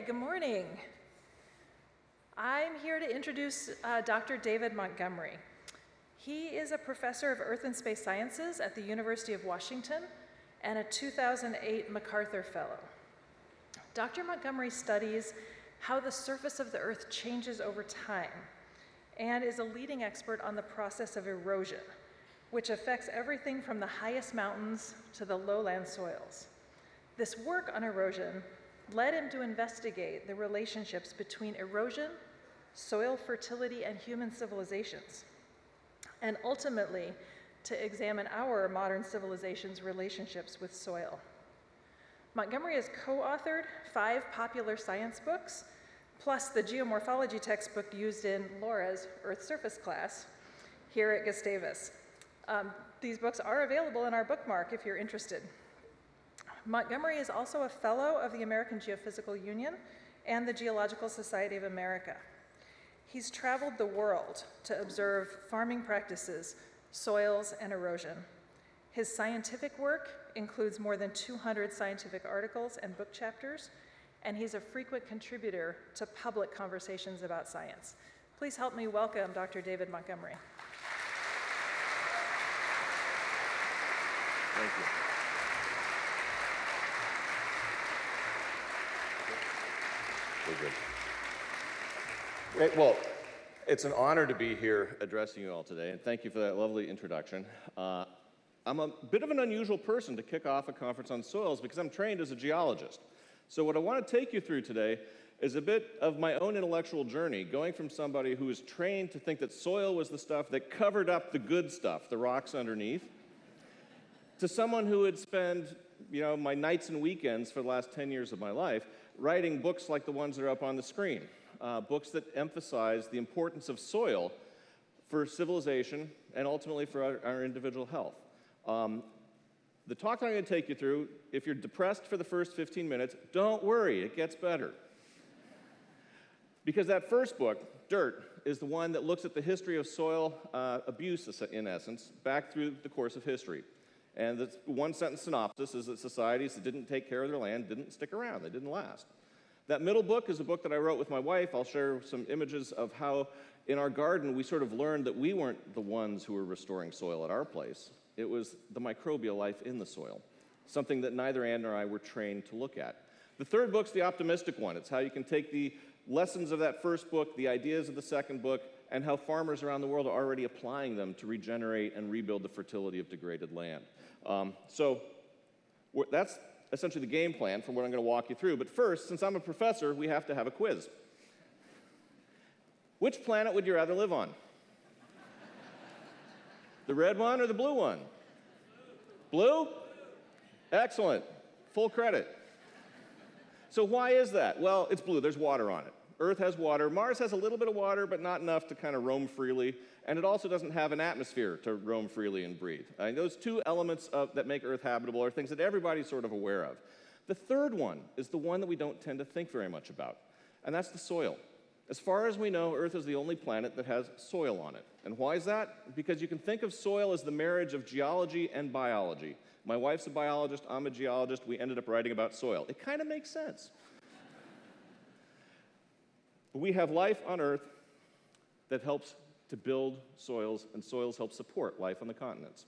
Good morning. I'm here to introduce uh, Dr. David Montgomery. He is a professor of Earth and Space Sciences at the University of Washington and a 2008 MacArthur Fellow. Dr. Montgomery studies how the surface of the Earth changes over time and is a leading expert on the process of erosion, which affects everything from the highest mountains to the lowland soils. This work on erosion led him to investigate the relationships between erosion, soil fertility, and human civilizations, and ultimately to examine our modern civilization's relationships with soil. Montgomery has co-authored five popular science books, plus the geomorphology textbook used in Laura's Earth Surface class here at Gustavus. Um, these books are available in our bookmark if you're interested. Montgomery is also a fellow of the American Geophysical Union and the Geological Society of America. He's traveled the world to observe farming practices, soils, and erosion. His scientific work includes more than 200 scientific articles and book chapters, and he's a frequent contributor to public conversations about science. Please help me welcome Dr. David Montgomery. Thank you. We're good. Great. Well, it's an honor to be here addressing you all today, and thank you for that lovely introduction. Uh, I'm a bit of an unusual person to kick off a conference on soils because I'm trained as a geologist. So what I want to take you through today is a bit of my own intellectual journey, going from somebody who was trained to think that soil was the stuff that covered up the good stuff, the rocks underneath, to someone who would spend you know, my nights and weekends for the last 10 years of my life writing books like the ones that are up on the screen, uh, books that emphasize the importance of soil for civilization and ultimately for our, our individual health. Um, the talk that I'm going to take you through, if you're depressed for the first 15 minutes, don't worry, it gets better. Because that first book, Dirt, is the one that looks at the history of soil uh, abuse, in essence, back through the course of history. And the one sentence synopsis is that societies that didn't take care of their land didn't stick around, they didn't last. That middle book is a book that I wrote with my wife. I'll share some images of how in our garden we sort of learned that we weren't the ones who were restoring soil at our place. It was the microbial life in the soil, something that neither Anne nor I were trained to look at. The third book's the optimistic one. It's how you can take the lessons of that first book, the ideas of the second book, and how farmers around the world are already applying them to regenerate and rebuild the fertility of degraded land. Um, so that's essentially the game plan for what I'm going to walk you through. But first, since I'm a professor, we have to have a quiz. Which planet would you rather live on? the red one or the blue one? Blue? Excellent. Full credit. So why is that? Well, it's blue. There's water on it. Earth has water. Mars has a little bit of water, but not enough to kind of roam freely. And it also doesn't have an atmosphere to roam freely and breathe. Those two elements of, that make Earth habitable are things that everybody's sort of aware of. The third one is the one that we don't tend to think very much about, and that's the soil. As far as we know, Earth is the only planet that has soil on it. And why is that? Because you can think of soil as the marriage of geology and biology. My wife's a biologist, I'm a geologist, we ended up writing about soil. It kind of makes sense. But we have life on Earth that helps to build soils, and soils help support life on the continents.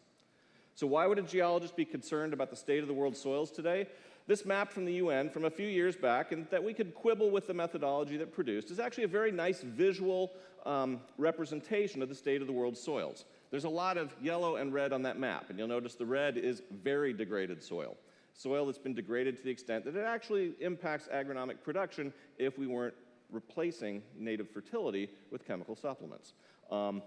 So why would a geologist be concerned about the state of the world's soils today? This map from the UN from a few years back, and that we could quibble with the methodology that produced, is actually a very nice visual um, representation of the state of the world's soils. There's a lot of yellow and red on that map, and you'll notice the red is very degraded soil. Soil that's been degraded to the extent that it actually impacts agronomic production if we weren't replacing native fertility with chemical supplements. Um,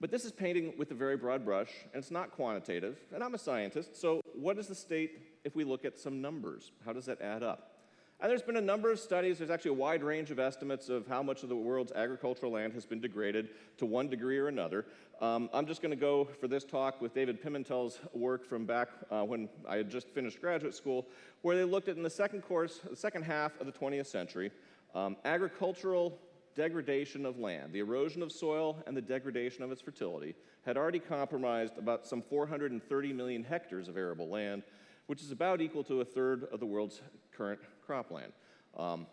but this is painting with a very broad brush, and it's not quantitative, and I'm a scientist, so what is the state if we look at some numbers? How does that add up? And there's been a number of studies, there's actually a wide range of estimates of how much of the world's agricultural land has been degraded to one degree or another. Um, I'm just going to go for this talk with David Pimentel's work from back uh, when I had just finished graduate school, where they looked at in the second course, the second half of the 20th century, um, agricultural degradation of land, the erosion of soil and the degradation of its fertility, had already compromised about some 430 million hectares of arable land, which is about equal to a third of the world's current cropland. Um,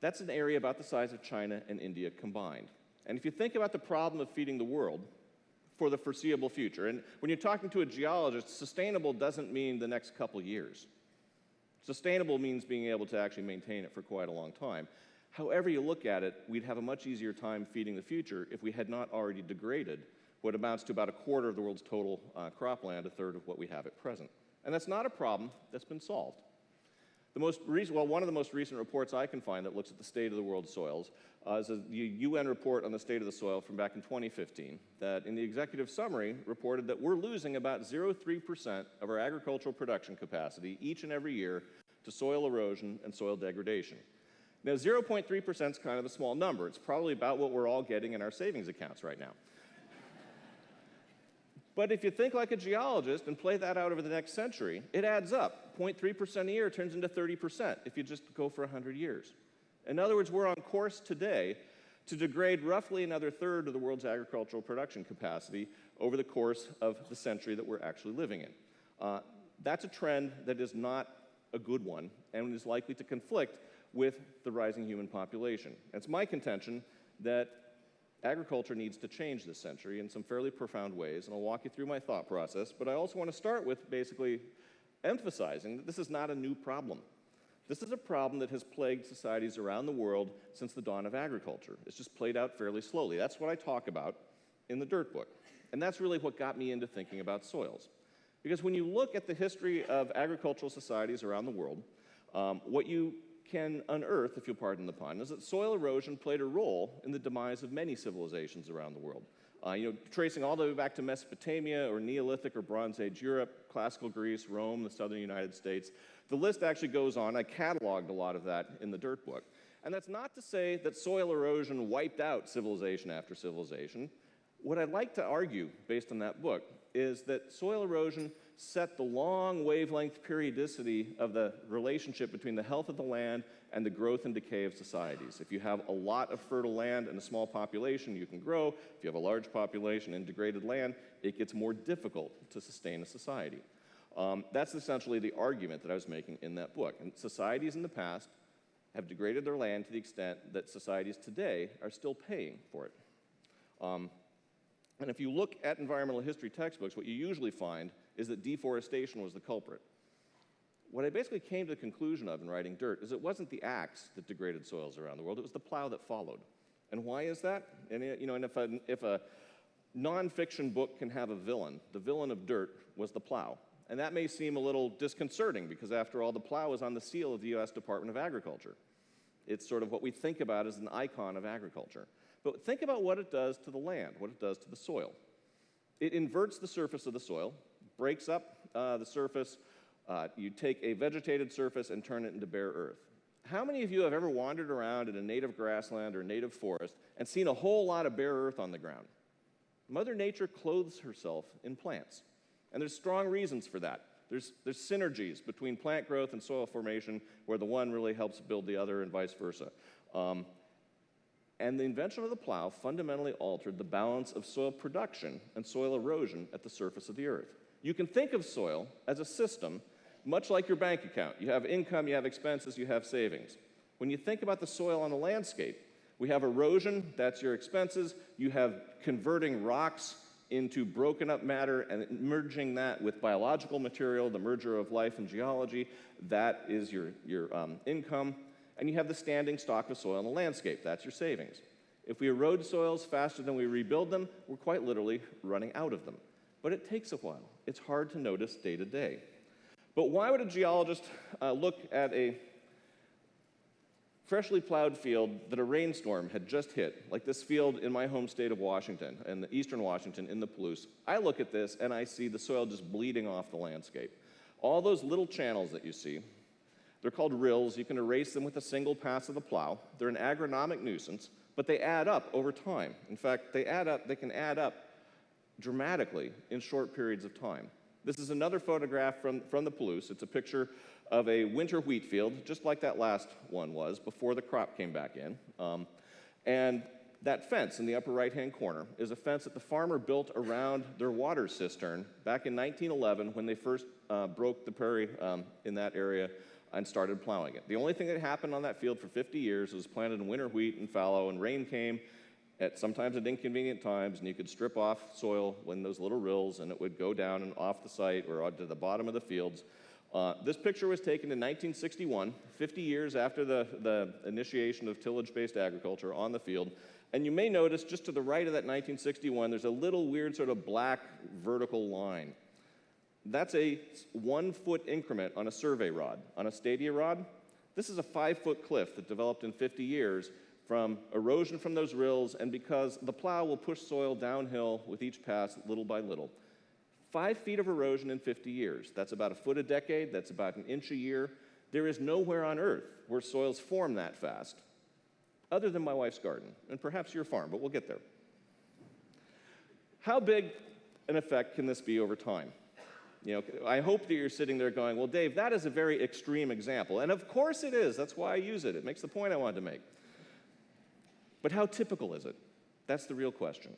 that's an area about the size of China and India combined. And if you think about the problem of feeding the world for the foreseeable future, and when you're talking to a geologist, sustainable doesn't mean the next couple years. Sustainable means being able to actually maintain it for quite a long time. However you look at it, we'd have a much easier time feeding the future if we had not already degraded what amounts to about a quarter of the world's total uh, cropland, a third of what we have at present. And that's not a problem that's been solved. The most recent, well, one of the most recent reports I can find that looks at the state of the world's soils uh, is a UN report on the state of the soil from back in 2015 that in the executive summary reported that we're losing about 0.3% of our agricultural production capacity each and every year to soil erosion and soil degradation. Now, 0.3% is kind of a small number. It's probably about what we're all getting in our savings accounts right now. But if you think like a geologist and play that out over the next century, it adds up. 0.3% a year turns into 30% if you just go for 100 years. In other words, we're on course today to degrade roughly another third of the world's agricultural production capacity over the course of the century that we're actually living in. Uh, that's a trend that is not a good one and is likely to conflict with the rising human population. It's my contention that agriculture needs to change this century in some fairly profound ways, and I'll walk you through my thought process, but I also want to start with basically emphasizing that this is not a new problem. This is a problem that has plagued societies around the world since the dawn of agriculture. It's just played out fairly slowly. That's what I talk about in the Dirt Book. And that's really what got me into thinking about soils. Because when you look at the history of agricultural societies around the world, um, what you can unearth, if you'll pardon the pun, is that soil erosion played a role in the demise of many civilizations around the world. Uh, you know, tracing all the way back to Mesopotamia or Neolithic or Bronze Age Europe, classical Greece, Rome, the southern United States. The list actually goes on. I cataloged a lot of that in the dirt book. And that's not to say that soil erosion wiped out civilization after civilization. What I'd like to argue, based on that book, is that soil erosion set the long wavelength periodicity of the relationship between the health of the land and the growth and decay of societies. If you have a lot of fertile land and a small population, you can grow. If you have a large population and degraded land, it gets more difficult to sustain a society. Um, that's essentially the argument that I was making in that book. And societies in the past have degraded their land to the extent that societies today are still paying for it. Um, and if you look at environmental history textbooks, what you usually find is that deforestation was the culprit. What I basically came to the conclusion of in writing Dirt is it wasn't the axe that degraded soils around the world, it was the plow that followed. And why is that? And, you know, and if, a, if a nonfiction book can have a villain, the villain of Dirt was the plow. And that may seem a little disconcerting because, after all, the plow is on the seal of the US Department of Agriculture. It's sort of what we think about as an icon of agriculture. But think about what it does to the land, what it does to the soil. It inverts the surface of the soil, breaks up uh, the surface. Uh, you take a vegetated surface and turn it into bare earth. How many of you have ever wandered around in a native grassland or native forest and seen a whole lot of bare earth on the ground? Mother Nature clothes herself in plants. And there's strong reasons for that. There's, there's synergies between plant growth and soil formation where the one really helps build the other and vice versa. Um, and the invention of the plow fundamentally altered the balance of soil production and soil erosion at the surface of the earth. You can think of soil as a system, much like your bank account. You have income, you have expenses, you have savings. When you think about the soil on a landscape, we have erosion, that's your expenses. You have converting rocks into broken up matter and merging that with biological material, the merger of life and geology, that is your, your um, income. And you have the standing stock of soil in the landscape, that's your savings. If we erode soils faster than we rebuild them, we're quite literally running out of them but it takes a while. It's hard to notice day to day. But why would a geologist uh, look at a freshly plowed field that a rainstorm had just hit, like this field in my home state of Washington, in the eastern Washington, in the Palouse? I look at this and I see the soil just bleeding off the landscape. All those little channels that you see, they're called rills. You can erase them with a single pass of the plow. They're an agronomic nuisance, but they add up over time. In fact, they add up, they can add up dramatically in short periods of time. This is another photograph from, from the Palouse. It's a picture of a winter wheat field, just like that last one was, before the crop came back in. Um, and that fence in the upper right-hand corner is a fence that the farmer built around their water cistern back in 1911 when they first uh, broke the prairie um, in that area and started plowing it. The only thing that happened on that field for 50 years was planted in winter wheat and fallow, and rain came at sometimes at inconvenient times, and you could strip off soil when those little rills, and it would go down and off the site or to the bottom of the fields. Uh, this picture was taken in 1961, 50 years after the, the initiation of tillage-based agriculture on the field. And you may notice just to the right of that 1961, there's a little weird sort of black vertical line. That's a one foot increment on a survey rod. On a stadia rod, this is a five foot cliff that developed in 50 years from erosion from those rills and because the plow will push soil downhill with each pass little by little. Five feet of erosion in 50 years. That's about a foot a decade, that's about an inch a year. There is nowhere on earth where soils form that fast, other than my wife's garden, and perhaps your farm, but we'll get there. How big an effect can this be over time? You know, I hope that you're sitting there going, well, Dave, that is a very extreme example. And of course it is. That's why I use it. It makes the point I wanted to make. But how typical is it? That's the real question.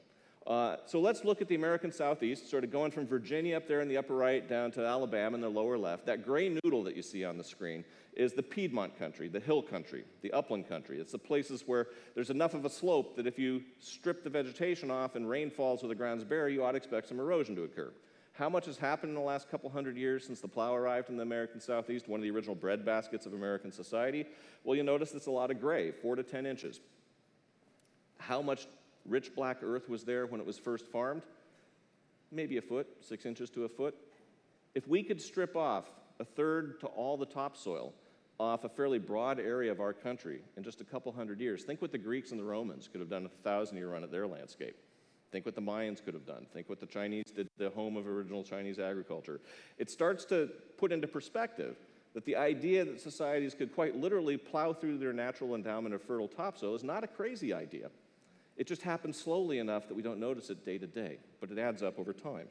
Uh, so let's look at the American Southeast, sort of going from Virginia up there in the upper right down to Alabama in the lower left. That gray noodle that you see on the screen is the Piedmont country, the hill country, the upland country. It's the places where there's enough of a slope that if you strip the vegetation off and rain falls where the ground's bare, you ought to expect some erosion to occur. How much has happened in the last couple hundred years since the plow arrived in the American Southeast, one of the original bread baskets of American society? Well, you'll notice it's a lot of gray, four to 10 inches. How much rich black earth was there when it was first farmed? Maybe a foot, six inches to a foot. If we could strip off a third to all the topsoil off a fairly broad area of our country in just a couple hundred years, think what the Greeks and the Romans could have done a thousand year run at their landscape. Think what the Mayans could have done. Think what the Chinese did, the home of original Chinese agriculture. It starts to put into perspective that the idea that societies could quite literally plow through their natural endowment of fertile topsoil is not a crazy idea. It just happens slowly enough that we don't notice it day to day, but it adds up over time.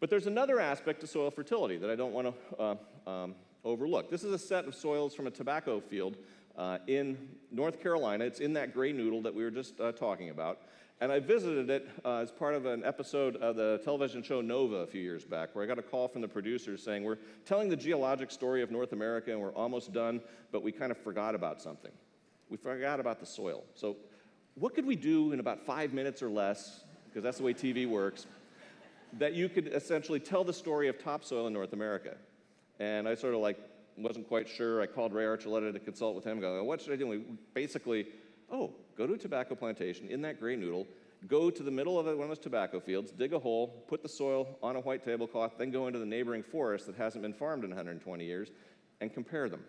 But there's another aspect to soil fertility that I don't want to uh, um, overlook. This is a set of soils from a tobacco field uh, in North Carolina. It's in that gray noodle that we were just uh, talking about. And I visited it uh, as part of an episode of the television show Nova a few years back, where I got a call from the producers saying, We're telling the geologic story of North America and we're almost done, but we kind of forgot about something. We forgot about the soil. So what could we do in about five minutes or less, because that's the way TV works, that you could essentially tell the story of topsoil in North America? And I sort of like wasn't quite sure. I called Ray Archuleta to consult with him, go, what should I do? And we basically, oh, go to a tobacco plantation in that gray noodle, go to the middle of one of those tobacco fields, dig a hole, put the soil on a white tablecloth, then go into the neighboring forest that hasn't been farmed in 120 years, and compare them.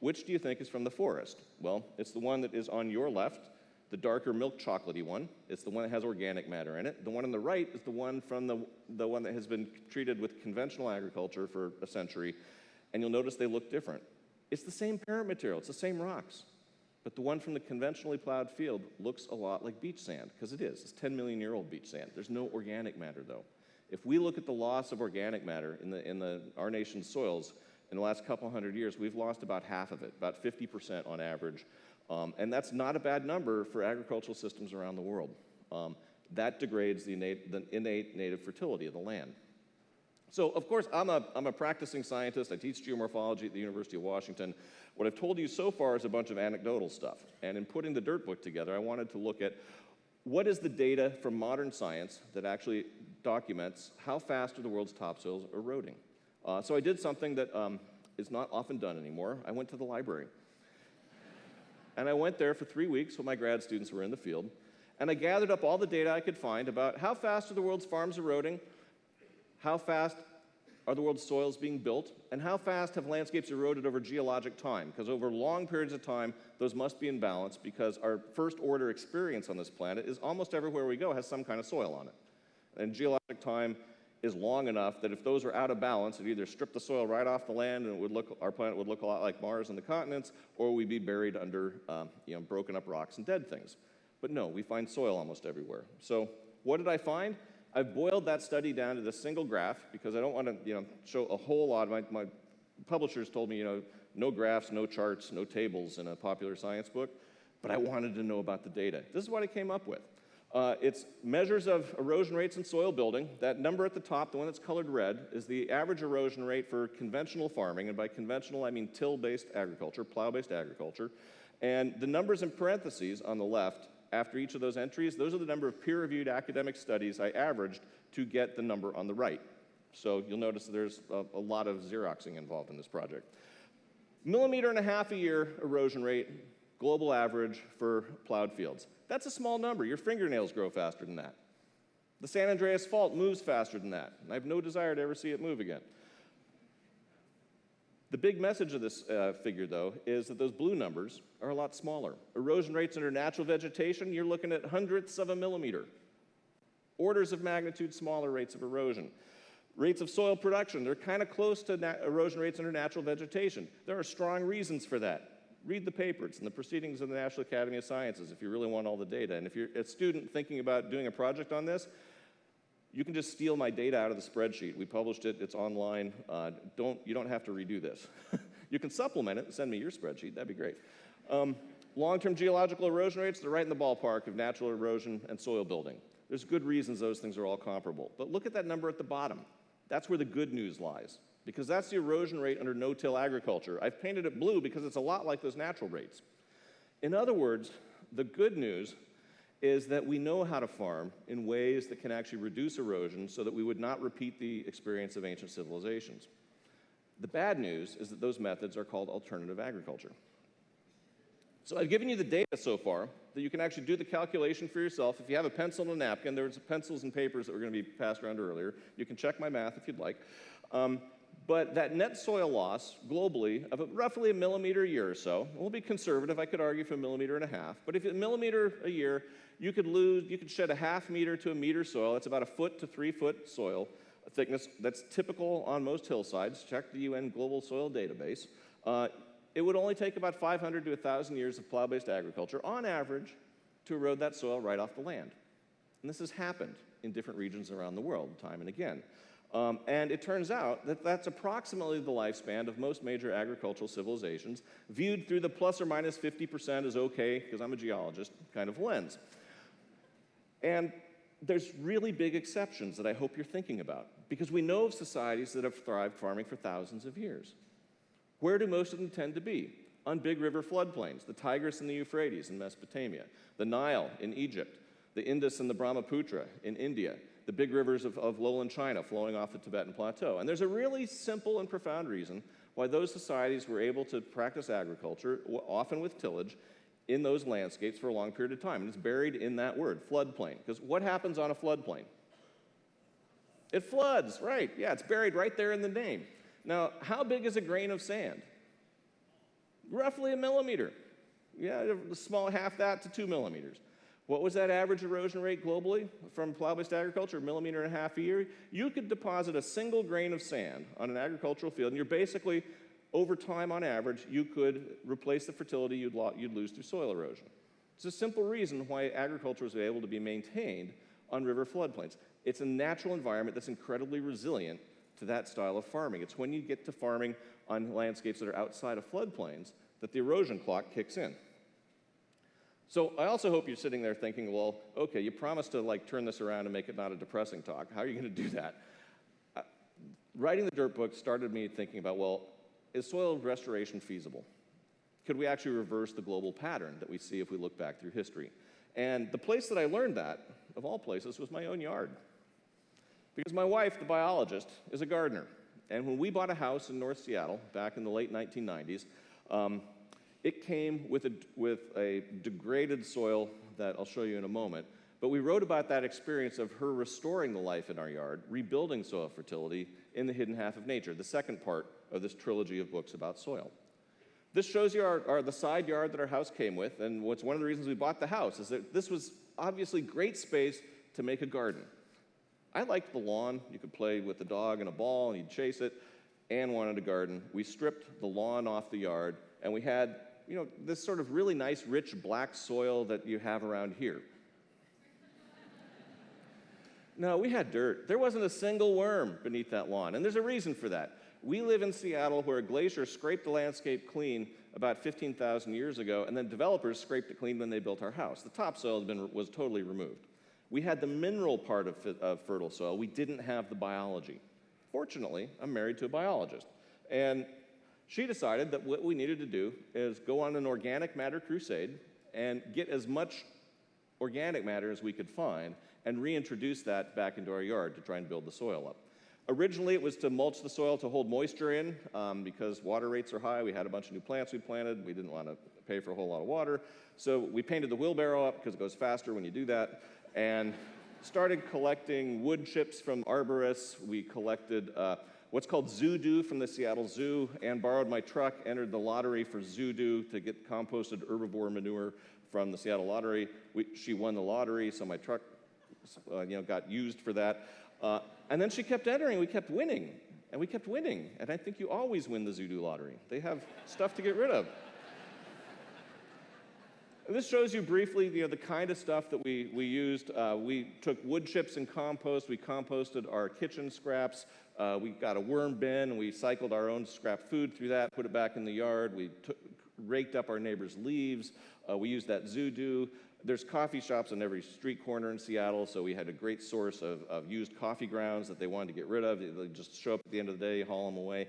Which do you think is from the forest? Well, it's the one that is on your left, the darker milk chocolatey one, it's the one that has organic matter in it. The one on the right is the one from the, the one that has been treated with conventional agriculture for a century, and you'll notice they look different. It's the same parent material, it's the same rocks, but the one from the conventionally plowed field looks a lot like beach sand, because it is. It's 10 million year old beach sand. There's no organic matter though. If we look at the loss of organic matter in, the, in the, our nation's soils, in the last couple hundred years, we've lost about half of it, about 50% on average. Um, and that's not a bad number for agricultural systems around the world. Um, that degrades the innate, the innate native fertility of the land. So, of course, I'm a, I'm a practicing scientist. I teach geomorphology at the University of Washington. What I've told you so far is a bunch of anecdotal stuff. And in putting the dirt book together, I wanted to look at what is the data from modern science that actually documents how fast are the world's topsoils eroding. Uh, so I did something that um, is not often done anymore. I went to the library. And I went there for three weeks while my grad students were in the field. And I gathered up all the data I could find about how fast are the world's farms eroding, how fast are the world's soils being built, and how fast have landscapes eroded over geologic time? Because over long periods of time, those must be in balance because our first order experience on this planet is almost everywhere we go has some kind of soil on it. And geologic time is long enough that if those were out of balance, it either strip the soil right off the land and it would look, our planet would look a lot like Mars and the continents, or we'd be buried under um, you know, broken up rocks and dead things. But no, we find soil almost everywhere. So what did I find? I've boiled that study down to this single graph because I don't want to you know, show a whole lot. My, my publishers told me, you know, no graphs, no charts, no tables in a popular science book, but I wanted to know about the data. This is what I came up with. Uh, it's measures of erosion rates in soil building. That number at the top, the one that's colored red, is the average erosion rate for conventional farming. And by conventional, I mean till-based agriculture, plow-based agriculture. And the numbers in parentheses on the left, after each of those entries, those are the number of peer-reviewed academic studies I averaged to get the number on the right. So you'll notice there's a, a lot of Xeroxing involved in this project. Millimeter and a half a year erosion rate, global average for plowed fields. That's a small number. Your fingernails grow faster than that. The San Andreas Fault moves faster than that. I have no desire to ever see it move again. The big message of this uh, figure, though, is that those blue numbers are a lot smaller. Erosion rates under natural vegetation, you're looking at hundredths of a millimeter. Orders of magnitude smaller rates of erosion. Rates of soil production, they're kind of close to erosion rates under natural vegetation. There are strong reasons for that. Read the paper. It's in the Proceedings of the National Academy of Sciences if you really want all the data. And if you're a student thinking about doing a project on this, you can just steal my data out of the spreadsheet. We published it, it's online. Uh, don't, you don't have to redo this. you can supplement it and send me your spreadsheet, that'd be great. Um, Long-term geological erosion rates, they're right in the ballpark of natural erosion and soil building. There's good reasons those things are all comparable. But look at that number at the bottom. That's where the good news lies, because that's the erosion rate under no-till agriculture. I've painted it blue because it's a lot like those natural rates. In other words, the good news is that we know how to farm in ways that can actually reduce erosion so that we would not repeat the experience of ancient civilizations. The bad news is that those methods are called alternative agriculture. So I've given you the data so far that you can actually do the calculation for yourself. If you have a pencil and a napkin, there's pencils and papers that were going to be passed around earlier. You can check my math if you'd like. Um, but that net soil loss globally of roughly a millimeter a year or so, we'll be conservative, I could argue for a millimeter and a half, but if a millimeter a year, you could lose, you could shed a half meter to a meter soil. That's about a foot to three foot soil thickness. That's typical on most hillsides. Check the UN Global Soil Database. Uh, it would only take about 500 to 1,000 years of plow-based agriculture, on average, to erode that soil right off the land. And this has happened in different regions around the world, time and again. Um, and it turns out that that's approximately the lifespan of most major agricultural civilizations, viewed through the plus or minus 50% is okay, because I'm a geologist, kind of lens. And there's really big exceptions that I hope you're thinking about, because we know of societies that have thrived farming for thousands of years. Where do most of them tend to be? On big river floodplains, the Tigris and the Euphrates in Mesopotamia, the Nile in Egypt, the Indus and the Brahmaputra in India, the big rivers of, of lowland China flowing off the Tibetan Plateau. And there's a really simple and profound reason why those societies were able to practice agriculture, often with tillage, in those landscapes for a long period of time. And it's buried in that word, floodplain. Because what happens on a floodplain? It floods, right. Yeah, it's buried right there in the name. Now, how big is a grain of sand? Roughly a millimeter. Yeah, a small half that to two millimeters. What was that average erosion rate globally from plow-based agriculture, a millimeter and a half a year? You could deposit a single grain of sand on an agricultural field, and you're basically, over time on average, you could replace the fertility you'd, you'd lose through soil erosion. It's a simple reason why agriculture was able to be maintained on river floodplains. It's a natural environment that's incredibly resilient to that style of farming. It's when you get to farming on landscapes that are outside of floodplains that the erosion clock kicks in. So I also hope you're sitting there thinking, well, okay, you promised to like turn this around and make it not a depressing talk. How are you going to do that? Uh, writing the dirt book started me thinking about, well, is soil restoration feasible? Could we actually reverse the global pattern that we see if we look back through history? And the place that I learned that, of all places, was my own yard. Because my wife, the biologist, is a gardener. And when we bought a house in North Seattle back in the late 1990s, um, it came with a, with a degraded soil that I'll show you in a moment. But we wrote about that experience of her restoring the life in our yard, rebuilding soil fertility in the hidden half of nature, the second part of this trilogy of books about soil. This shows you our, our, the side yard that our house came with, and what's one of the reasons we bought the house is that this was obviously great space to make a garden. I liked the lawn. You could play with the dog and a ball and you'd chase it. Anne wanted a garden. We stripped the lawn off the yard and we had, you know, this sort of really nice, rich black soil that you have around here. no, we had dirt. There wasn't a single worm beneath that lawn. And there's a reason for that. We live in Seattle where a glacier scraped the landscape clean about 15,000 years ago, and then developers scraped it clean when they built our house. The topsoil been, was totally removed. We had the mineral part of, of fertile soil. We didn't have the biology. Fortunately, I'm married to a biologist. And she decided that what we needed to do is go on an organic matter crusade and get as much organic matter as we could find and reintroduce that back into our yard to try and build the soil up. Originally, it was to mulch the soil to hold moisture in um, because water rates are high. We had a bunch of new plants we planted. We didn't want to pay for a whole lot of water. So we painted the wheelbarrow up because it goes faster when you do that and started collecting wood chips from arborists. We collected uh, what's called Zoodoo from the Seattle Zoo and borrowed my truck, entered the lottery for Zoodoo to get composted herbivore manure from the Seattle Lottery. We, she won the lottery, so my truck uh, you know, got used for that. Uh, and then she kept entering, we kept winning, and we kept winning. And I think you always win the Zoodoo lottery. They have stuff to get rid of. And this shows you briefly you know, the kind of stuff that we, we used. Uh, we took wood chips and compost. We composted our kitchen scraps. Uh, we got a worm bin and we cycled our own scrap food through that, put it back in the yard. We raked up our neighbors' leaves. Uh, we used that Zoodoo. There's coffee shops on every street corner in Seattle, so we had a great source of, of used coffee grounds that they wanted to get rid of. They just show up at the end of the day, haul them away.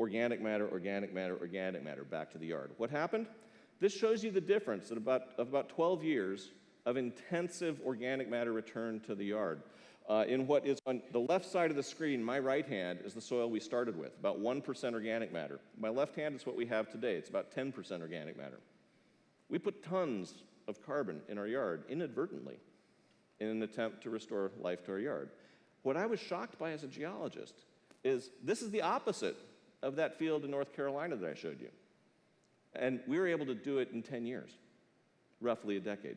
Organic matter, organic matter, organic matter, back to the yard. What happened? This shows you the difference in about, of about 12 years of intensive organic matter return to the yard. Uh, in what is on the left side of the screen, my right hand is the soil we started with, about 1% organic matter. My left hand is what we have today, it's about 10% organic matter. We put tons of carbon in our yard inadvertently in an attempt to restore life to our yard. What I was shocked by as a geologist is this is the opposite of that field in North Carolina that I showed you. And we were able to do it in 10 years, roughly a decade.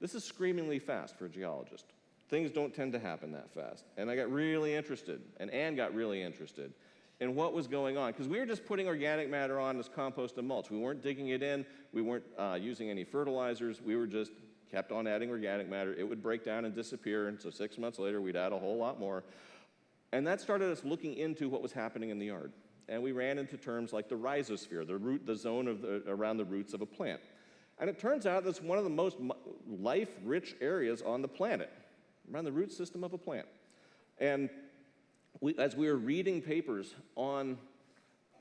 This is screamingly fast for a geologist. Things don't tend to happen that fast. And I got really interested, and Anne got really interested in what was going on, because we were just putting organic matter on as compost and mulch. We weren't digging it in, we weren't uh, using any fertilizers, we were just kept on adding organic matter. It would break down and disappear, and so six months later, we'd add a whole lot more. And that started us looking into what was happening in the yard and we ran into terms like the rhizosphere, the root, the zone of the, around the roots of a plant. And it turns out that's one of the most life-rich areas on the planet, around the root system of a plant. And we, as we were reading papers on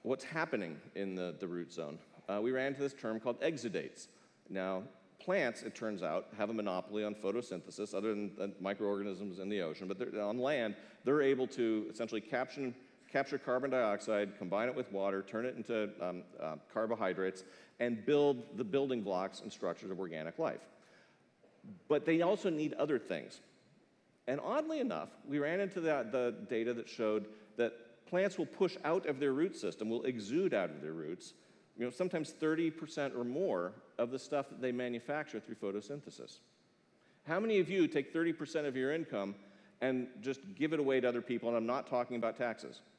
what's happening in the, the root zone, uh, we ran into this term called exudates. Now, plants, it turns out, have a monopoly on photosynthesis, other than, microorganisms in the ocean, but on land, they're able to essentially capture capture carbon dioxide, combine it with water, turn it into um, uh, carbohydrates, and build the building blocks and structures of organic life. But they also need other things. And oddly enough, we ran into the, the data that showed that plants will push out of their root system, will exude out of their roots, you know, sometimes 30% or more of the stuff that they manufacture through photosynthesis. How many of you take 30% of your income and just give it away to other people? And I'm not talking about taxes.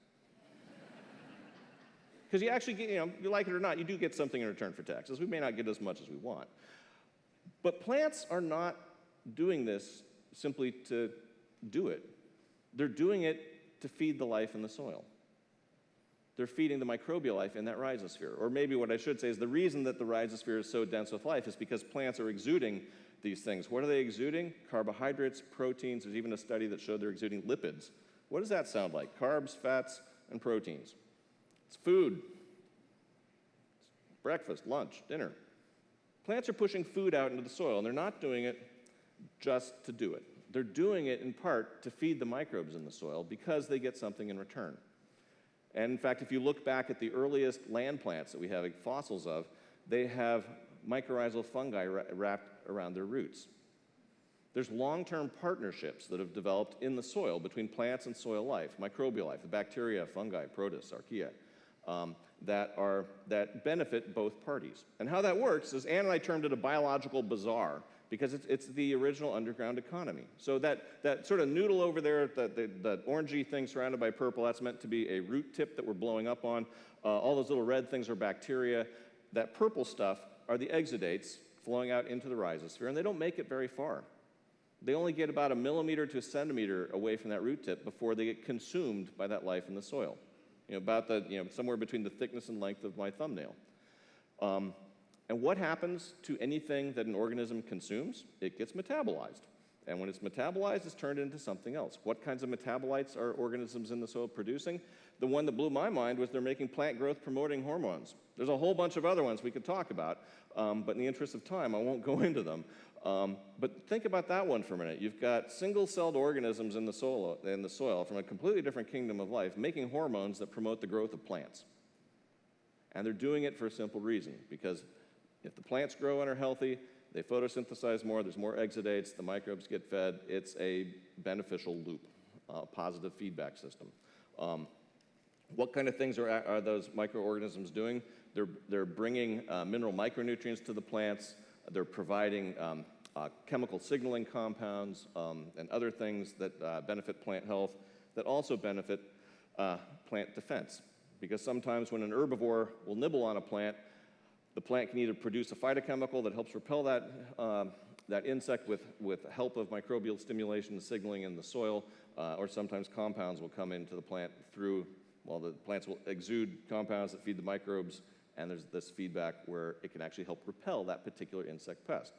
Because you actually get, you know, you like it or not, you do get something in return for taxes. We may not get as much as we want. But plants are not doing this simply to do it. They're doing it to feed the life in the soil. They're feeding the microbial life in that rhizosphere. Or maybe what I should say is the reason that the rhizosphere is so dense with life is because plants are exuding these things. What are they exuding? Carbohydrates, proteins. There's even a study that showed they're exuding lipids. What does that sound like? Carbs, fats, and proteins. It's food. It's breakfast, lunch, dinner. Plants are pushing food out into the soil, and they're not doing it just to do it. They're doing it in part to feed the microbes in the soil because they get something in return. And in fact, if you look back at the earliest land plants that we have fossils of, they have mycorrhizal fungi wrapped around their roots. There's long-term partnerships that have developed in the soil between plants and soil life, microbial life, the bacteria, fungi, protists, archaea um, that, are, that benefit both parties. And how that works is Anne and I termed it a biological bazaar because it's, it's the original underground economy. So that, that sort of noodle over there, that, that, that orangey thing surrounded by purple, that's meant to be a root tip that we're blowing up on. Uh, all those little red things are bacteria. That purple stuff are the exudates flowing out into the rhizosphere, and they don't make it very far. They only get about a millimeter to a centimeter away from that root tip before they get consumed by that life in the soil you know, about the, you know, somewhere between the thickness and length of my thumbnail. Um, and what happens to anything that an organism consumes? It gets metabolized. And when it's metabolized, it's turned into something else. What kinds of metabolites are organisms in the soil producing? The one that blew my mind was they're making plant growth promoting hormones. There's a whole bunch of other ones we could talk about, um, but in the interest of time, I won't go into them. Um, but think about that one for a minute. You've got single-celled organisms in the, soil, in the soil from a completely different kingdom of life making hormones that promote the growth of plants. And they're doing it for a simple reason, because if the plants grow and are healthy, they photosynthesize more, there's more exudates, the microbes get fed. It's a beneficial loop, uh, positive feedback system. Um, what kind of things are, are those microorganisms doing? They're, they're bringing uh, mineral micronutrients to the plants. They're providing um, uh, chemical signaling compounds um, and other things that uh, benefit plant health that also benefit uh, plant defense. Because sometimes when an herbivore will nibble on a plant, the plant can either produce a phytochemical that helps repel that, um, that insect with, with help of microbial stimulation signaling in the soil, uh, or sometimes compounds will come into the plant through, well, the plants will exude compounds that feed the microbes, and there's this feedback where it can actually help repel that particular insect pest.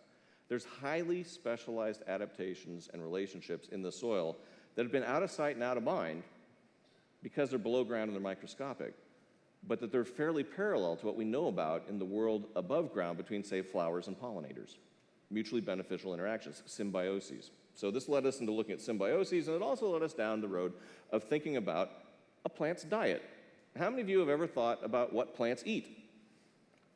There's highly specialized adaptations and relationships in the soil that have been out of sight and out of mind because they're below ground and they're microscopic but that they're fairly parallel to what we know about in the world above ground between, say, flowers and pollinators. Mutually beneficial interactions, symbioses. So this led us into looking at symbioses, and it also led us down the road of thinking about a plant's diet. How many of you have ever thought about what plants eat?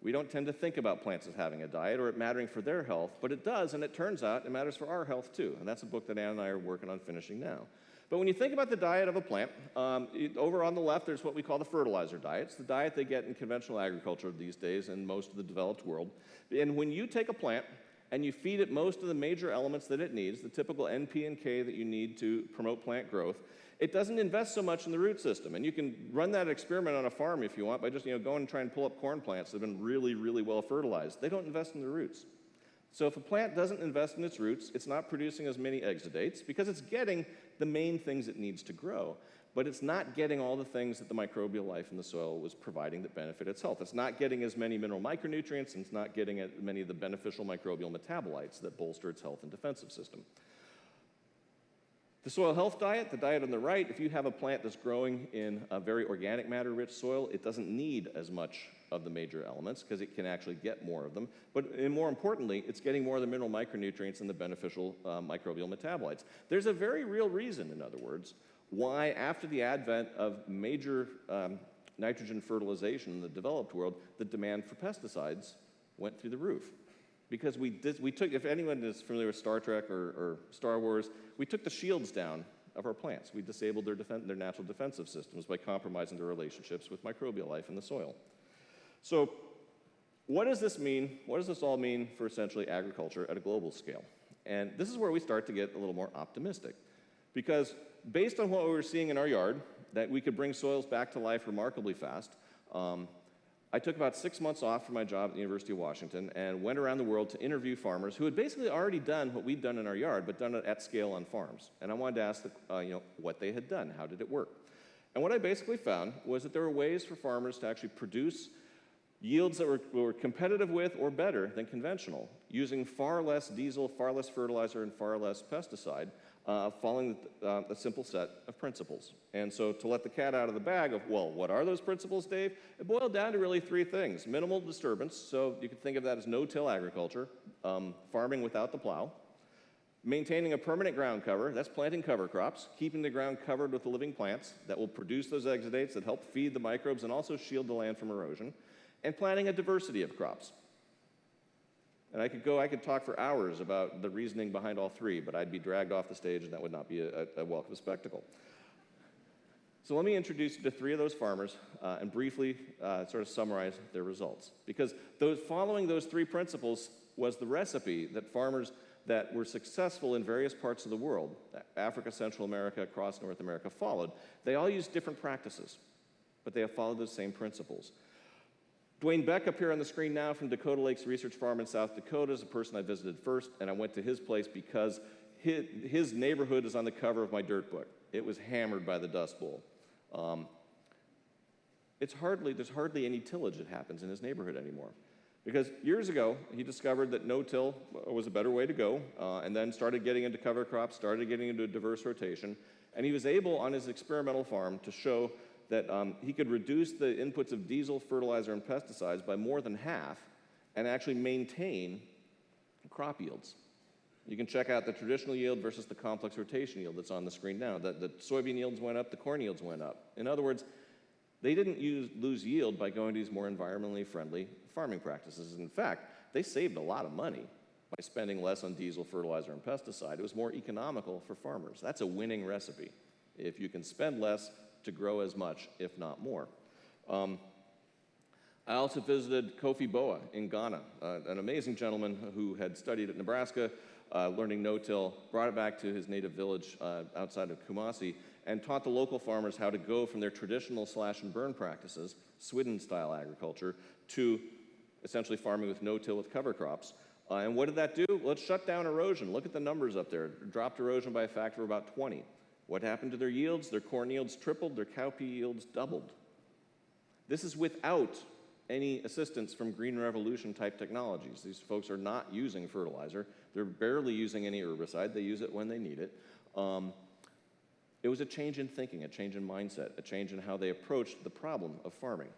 We don't tend to think about plants as having a diet or it mattering for their health, but it does, and it turns out it matters for our health too. And that's a book that Anne and I are working on finishing now. But when you think about the diet of a plant, um, it, over on the left, there's what we call the fertilizer diet. It's the diet they get in conventional agriculture these days in most of the developed world. And when you take a plant and you feed it most of the major elements that it needs, the typical NP and K that you need to promote plant growth, it doesn't invest so much in the root system. And you can run that experiment on a farm if you want by just you know, going and trying to pull up corn plants that have been really, really well fertilized. They don't invest in the roots. So if a plant doesn't invest in its roots, it's not producing as many exudates because it's getting the main things it needs to grow. But it's not getting all the things that the microbial life in the soil was providing that benefit its health. It's not getting as many mineral micronutrients, and it's not getting as many of the beneficial microbial metabolites that bolster its health and defensive system. The soil health diet, the diet on the right, if you have a plant that's growing in a very organic matter rich soil, it doesn't need as much of the major elements because it can actually get more of them. But more importantly, it's getting more of the mineral micronutrients and the beneficial uh, microbial metabolites. There's a very real reason, in other words, why after the advent of major um, nitrogen fertilization in the developed world, the demand for pesticides went through the roof because we, did, we took, if anyone is familiar with Star Trek or, or Star Wars, we took the shields down of our plants. We disabled their, their natural defensive systems by compromising their relationships with microbial life in the soil. So what does this mean? What does this all mean for essentially agriculture at a global scale? And this is where we start to get a little more optimistic. Because based on what we were seeing in our yard, that we could bring soils back to life remarkably fast, um, I took about six months off from my job at the University of Washington and went around the world to interview farmers who had basically already done what we'd done in our yard, but done it at scale on farms. And I wanted to ask, the, uh, you know, what they had done, how did it work? And what I basically found was that there were ways for farmers to actually produce yields that were, were competitive with or better than conventional, using far less diesel, far less fertilizer, and far less pesticide, uh, following uh, a simple set of principles. And so to let the cat out of the bag of, well, what are those principles, Dave? It boiled down to really three things. Minimal disturbance, so you could think of that as no-till agriculture, um, farming without the plow, maintaining a permanent ground cover, that's planting cover crops, keeping the ground covered with the living plants that will produce those exudates that help feed the microbes and also shield the land from erosion, and planting a diversity of crops. And I could go, I could talk for hours about the reasoning behind all three, but I'd be dragged off the stage and that would not be a, a welcome spectacle. So let me introduce you to three of those farmers uh, and briefly uh, sort of summarize their results. Because those, following those three principles was the recipe that farmers that were successful in various parts of the world, Africa, Central America, across North America, followed. They all used different practices, but they have followed the same principles. Dwayne Beck up here on the screen now from Dakota Lakes Research Farm in South Dakota is a person I visited first, and I went to his place because his, neighborhood is on the cover of my dirt book. It was hammered by the Dust Bowl. Um, it's hardly, there's hardly any tillage that happens in his neighborhood anymore. Because years ago, he discovered that no-till was a better way to go, uh, and then started getting into cover crops, started getting into diverse rotation, and he was able on his experimental farm to show that um, he could reduce the inputs of diesel, fertilizer, and pesticides by more than half and actually maintain crop yields. You can check out the traditional yield versus the complex rotation yield that's on the screen now. The, the soybean yields went up, the corn yields went up. In other words, they didn't use, lose yield by going to these more environmentally friendly farming practices. In fact, they saved a lot of money by spending less on diesel, fertilizer, and pesticide. It was more economical for farmers. That's a winning recipe. If you can spend less to grow as much, if not more. Um, I also visited Kofi Boa in Ghana, uh, an amazing gentleman who had studied at Nebraska, uh, learning no-till, brought it back to his native village uh, outside of Kumasi, and taught the local farmers how to go from their traditional slash and burn practices, Swidden-style agriculture, to essentially farming with no-till with cover crops. Uh, and what did that do? It shut down erosion. Look at the numbers up there. It dropped erosion by a factor of about 20. What happened to their yields? Their corn yields tripled, their cowpea yields doubled. This is without any assistance from green revolution type technologies. These folks are not using fertilizer. They're barely using any herbicide. They use it when they need it. Um, it was a change in thinking, a change in mindset, a change in how they approached the problem of farming,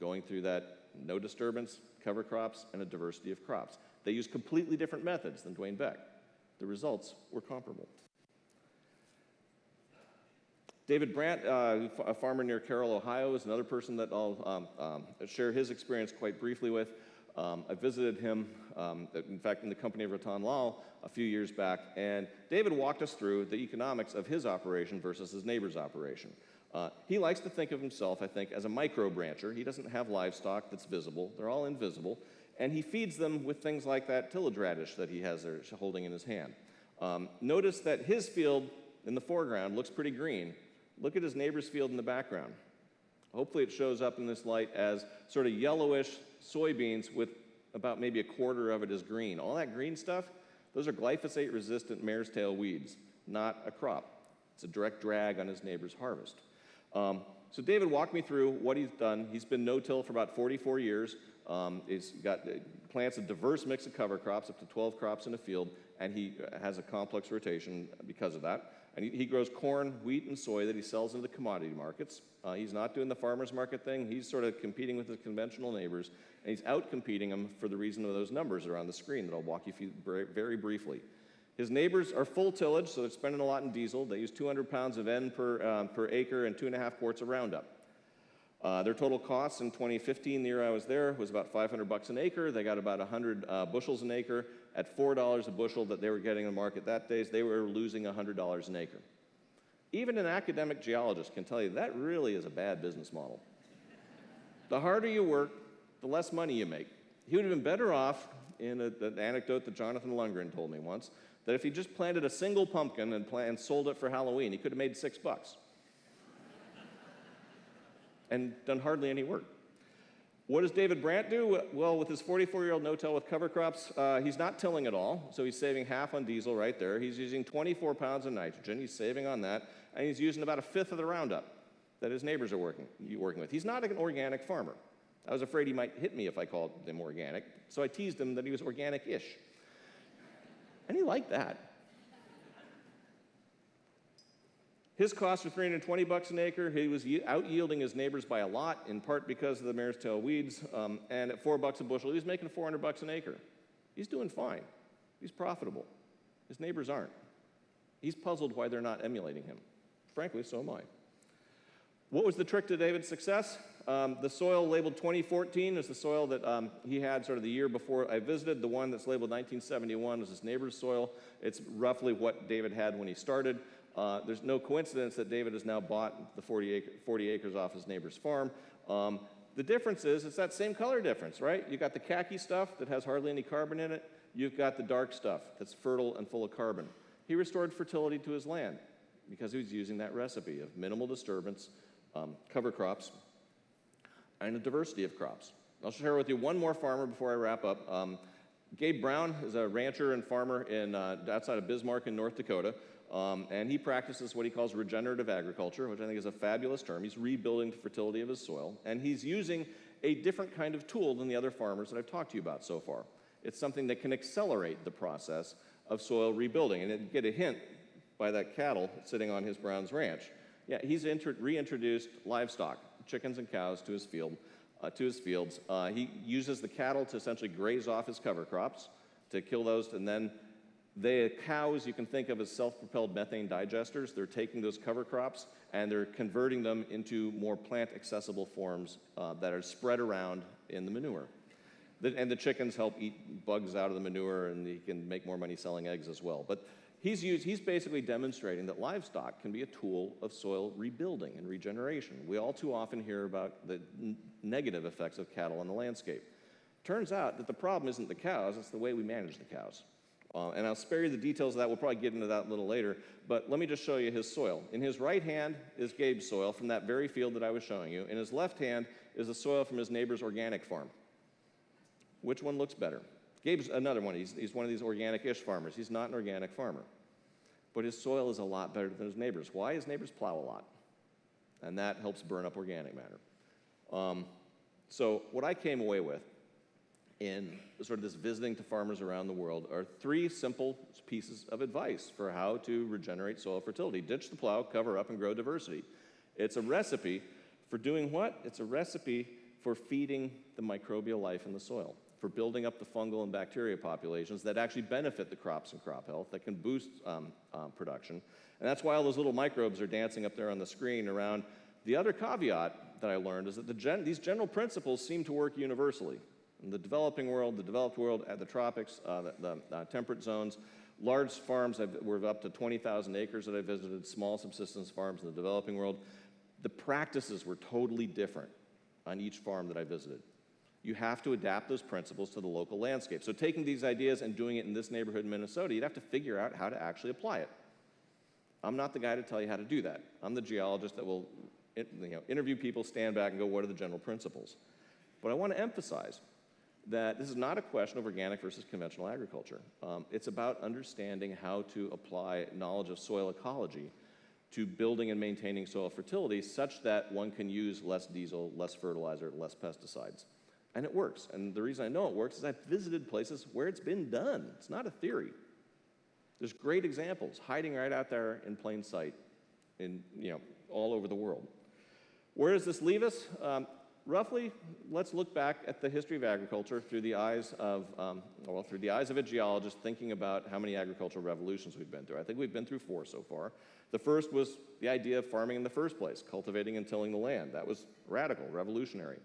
going through that no disturbance, cover crops, and a diversity of crops. They used completely different methods than Dwayne Beck. The results were comparable. David Brandt, uh, a farmer near Carroll, Ohio, is another person that I'll um, um, share his experience quite briefly with. Um, I visited him, um, in fact, in the company of Rattan Lal a few years back, and David walked us through the economics of his operation versus his neighbor's operation. Uh, he likes to think of himself, I think, as a microbe rancher. He doesn't have livestock that's visible. They're all invisible. And he feeds them with things like that tillage radish that he has there holding in his hand. Um, notice that his field in the foreground looks pretty green, Look at his neighbor's field in the background. Hopefully it shows up in this light as sort of yellowish soybeans with about maybe a quarter of it is green. All that green stuff, those are glyphosate resistant mare's tail weeds, not a crop. It's a direct drag on his neighbor's harvest. Um, so David walked me through what he's done. He's been no-till for about 44 years. Um, he's got uh, plants a diverse mix of cover crops, up to 12 crops in a field, and he has a complex rotation because of that. And he, he, grows corn, wheat, and soy that he sells into the commodity markets. Uh, he's not doing the farmer's market thing. He's sort of competing with his conventional neighbors, and he's out competing them for the reason of those numbers that are on the screen that I'll walk you through very briefly. His neighbors are full tillage, so they're spending a lot in diesel. They use 200 pounds of N per, um, per acre and two and a half quarts of Roundup. Uh, their total costs in 2015, the year I was there, was about 500 bucks an acre. They got about 100 uh, bushels an acre. At $4 a bushel that they were getting in the market that days, they were losing $100 an acre. Even an academic geologist can tell you that really is a bad business model. the harder you work, the less money you make. He would have been better off, in a, an anecdote that Jonathan Lundgren told me once, that if he just planted a single pumpkin and, and sold it for Halloween, he could have made six bucks and done hardly any work. What does David Brandt do? Well, with his 44-year-old no-till with cover crops, uh, he's not tilling at all, so he's saving half on diesel right there. He's using 24 pounds of nitrogen. He's saving on that, and he's using about a fifth of the Roundup that his neighbors are working, working with. He's not an organic farmer. I was afraid he might hit me if I called him organic, so I teased him that he was organic-ish. And he liked that. His costs were 320 bucks an acre. He was out yielding his neighbors by a lot, in part because of the mare's tail weeds. Um, and at four bucks a bushel, he was making 400 bucks an acre. He's doing fine. He's profitable. His neighbors aren't. He's puzzled why they're not emulating him. Frankly, so am I. What was the trick to David's success? Um, the soil labeled 2014 is the soil that um, he had sort of the year before I visited. The one that's labeled 1971 was his neighbor's soil. It's roughly what David had when he started. Uh, there's no coincidence that David has now bought the 40, acre, 40 acres off his neighbor's farm. Um, the difference is it's that same color difference, right? You've got the khaki stuff that has hardly any carbon in it. You've got the dark stuff that's fertile and full of carbon. He restored fertility to his land because he was using that recipe of minimal disturbance, um, cover crops, and a diversity of crops. I'll share with you one more farmer before I wrap up. Um, Gabe Brown is a rancher and farmer in, uh, outside of Bismarck in North Dakota. Um, and he practices what he calls regenerative agriculture, which I think is a fabulous term. He's rebuilding the fertility of his soil, and he's using a different kind of tool than the other farmers that I've talked to you about so far. It's something that can accelerate the process of soil rebuilding. And get a hint by that cattle sitting on his Browns Ranch. Yeah, he's reintroduced livestock, chickens and cows, to his field, uh, to his fields. Uh, he uses the cattle to essentially graze off his cover crops, to kill those, and then the cows you can think of as self-propelled methane digesters. They're taking those cover crops and they're converting them into more plant-accessible forms uh, that are spread around in the manure. The, and the chickens help eat bugs out of the manure, and he can make more money selling eggs as well. But he's, used, he's basically demonstrating that livestock can be a tool of soil rebuilding and regeneration. We all too often hear about the negative effects of cattle on the landscape. Turns out that the problem isn't the cows, it's the way we manage the cows. Uh, and I'll spare you the details of that. We'll probably get into that a little later. But let me just show you his soil. In his right hand is Gabe's soil from that very field that I was showing you. In his left hand is the soil from his neighbor's organic farm. Which one looks better? Gabe's another one. He's, he's one of these organic-ish farmers. He's not an organic farmer. But his soil is a lot better than his neighbor's. Why? His neighbors plow a lot. And that helps burn up organic matter. Um, so what I came away with in sort of this visiting to farmers around the world are three simple pieces of advice for how to regenerate soil fertility. Ditch the plow, cover up, and grow diversity. It's a recipe for doing what? It's a recipe for feeding the microbial life in the soil, for building up the fungal and bacteria populations that actually benefit the crops and crop health, that can boost um, um, production. And that's why all those little microbes are dancing up there on the screen around. The other caveat that I learned is that the gen these general principles seem to work universally. In the developing world, the developed world, at the tropics, uh, the, the uh, temperate zones, large farms have, were up to 20,000 acres that I visited, small subsistence farms in the developing world. The practices were totally different on each farm that I visited. You have to adapt those principles to the local landscape. So taking these ideas and doing it in this neighborhood in Minnesota, you'd have to figure out how to actually apply it. I'm not the guy to tell you how to do that. I'm the geologist that will you know, interview people, stand back, and go, what are the general principles? But I want to emphasize that this is not a question of organic versus conventional agriculture. Um, it's about understanding how to apply knowledge of soil ecology to building and maintaining soil fertility such that one can use less diesel, less fertilizer, less pesticides. And it works. And the reason I know it works is I've visited places where it's been done. It's not a theory. There's great examples hiding right out there in plain sight in, you know, all over the world. Where does this leave us? Um, roughly, let's look back at the history of agriculture through the eyes of, um, well, through the eyes of a geologist thinking about how many agricultural revolutions we've been through. I think we've been through four so far. The first was the idea of farming in the first place, cultivating and tilling the land. That was radical, revolutionary.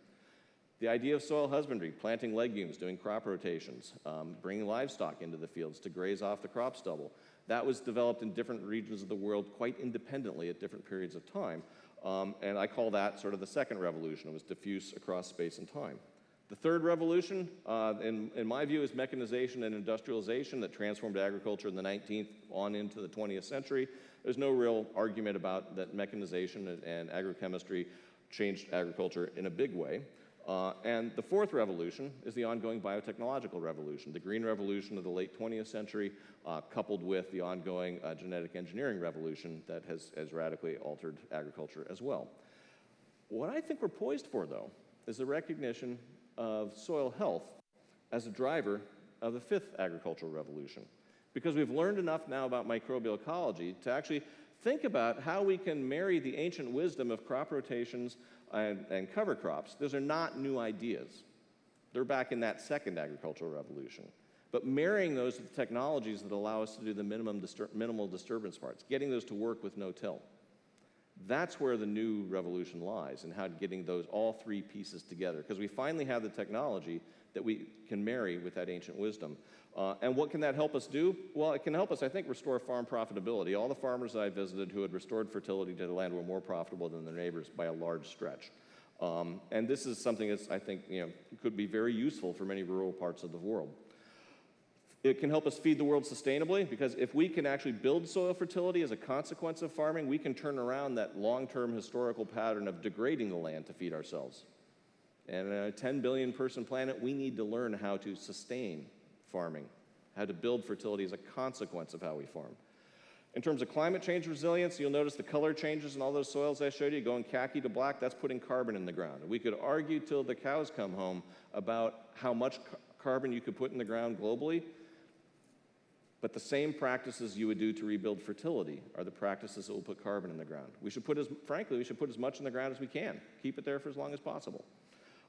The idea of soil husbandry, planting legumes, doing crop rotations, um, bringing livestock into the fields to graze off the crop stubble. That was developed in different regions of the world quite independently at different periods of time. Um, and I call that sort of the second revolution. It was diffuse across space and time. The third revolution, uh, in, in my view, is mechanization and industrialization that transformed agriculture in the 19th on into the 20th century. There's no real argument about that mechanization and, and agrochemistry changed agriculture in a big way. Uh, and the fourth revolution is the ongoing biotechnological revolution, the green revolution of the late 20th century, uh, coupled with the ongoing uh, genetic engineering revolution that has, has radically altered agriculture as well. What I think we're poised for, though, is the recognition of soil health as a driver of the fifth agricultural revolution. Because we've learned enough now about microbial ecology to actually think about how we can marry the ancient wisdom of crop rotations and, and cover crops. Those are not new ideas. They're back in that second agricultural revolution. But marrying those with technologies that allow us to do the minimum distur minimal disturbance parts, getting those to work with no-till. That's where the new revolution lies and how getting those all three pieces together because we finally have the technology that we can marry with that ancient wisdom. Uh, and what can that help us do? Well, it can help us, I think, restore farm profitability. All the farmers I visited who had restored fertility to the land were more profitable than their neighbors by a large stretch. Um, and this is something that I think you know, could be very useful for many rural parts of the world. It can help us feed the world sustainably because if we can actually build soil fertility as a consequence of farming, we can turn around that long-term historical pattern of degrading the land to feed ourselves. And in a 10 billion person planet, we need to learn how to sustain farming, how to build fertility as a consequence of how we farm. In terms of climate change resilience, you'll notice the color changes in all those soils I showed you, going khaki to black, that's putting carbon in the ground. We could argue till the cows come home about how much ca- carbon you could put in the ground globally, but the same practices you would do to rebuild fertility are the practices that will put carbon in the ground. We should put as, frankly, we should put as much in the ground as we can. Keep it there for as long as possible.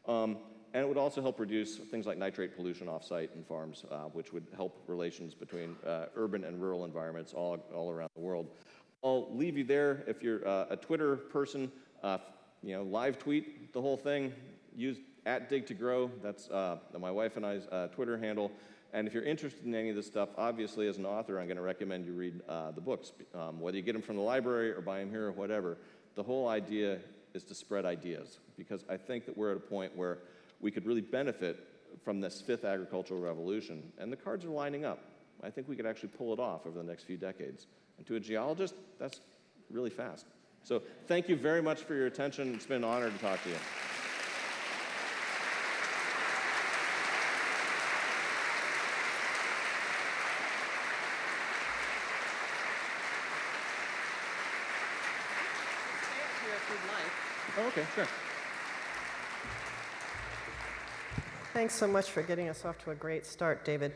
Um, and it would also help reduce things like nitrate pollution off-site in farms, uh, which would help relations between uh, urban and rural environments all, all around the world. I'll leave you there. If you're uh, a Twitter person, uh, you know, live tweet the whole thing. Use at Dig to Grow. That's uh, my wife and I's uh, Twitter handle. And if you're interested in any of this stuff, obviously, as an author, I'm going to recommend you read the books, um, whether you get them from the library or buy them here or whatever. The whole idea is to spread ideas because I think that we're at a point where we could really benefit from this fifth agricultural revolution, and the cards are lining up. I think we could actually pull it off over the next few decades. And to a geologist, that's really fast. So thank you very much for your attention. It's been an honor to talk to you. Stay up here if you'd like. Oh, okay, sure. Thanks so much for getting us off to a great start, David.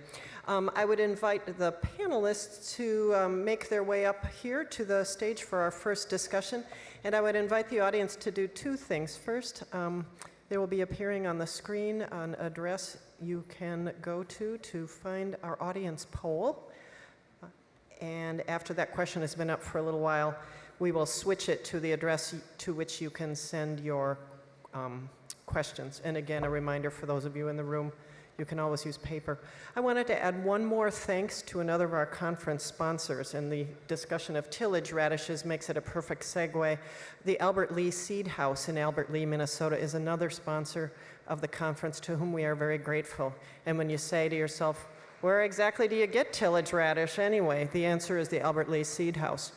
Um, I would invite the panelists to um, make their way up here to the stage for our first discussion. And I would invite the audience to do two things. First, um, there will be appearing on the screen an address you can go to to find our audience poll. And after that question has been up for a little while, we will switch it to the address to which you can send your um, questions. And again, a reminder for those of you in the room, you can always use paper. I wanted to add one more thanks to another of our conference sponsors, and the discussion of tillage radishes makes it a perfect segue. The Albert Lea Seed House in Albert Lea, Minnesota is another sponsor of the conference to whom we are very grateful. And when you say to yourself, where exactly do you get tillage radish anyway? The answer is the Albert Lea Seed House.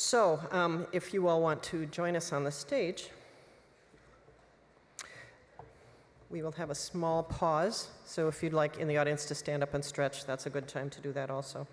So, um, if you all want to join us on the stage, we will have a small pause. So, if you'd like in the audience to stand up and stretch, that's a good time to do that also.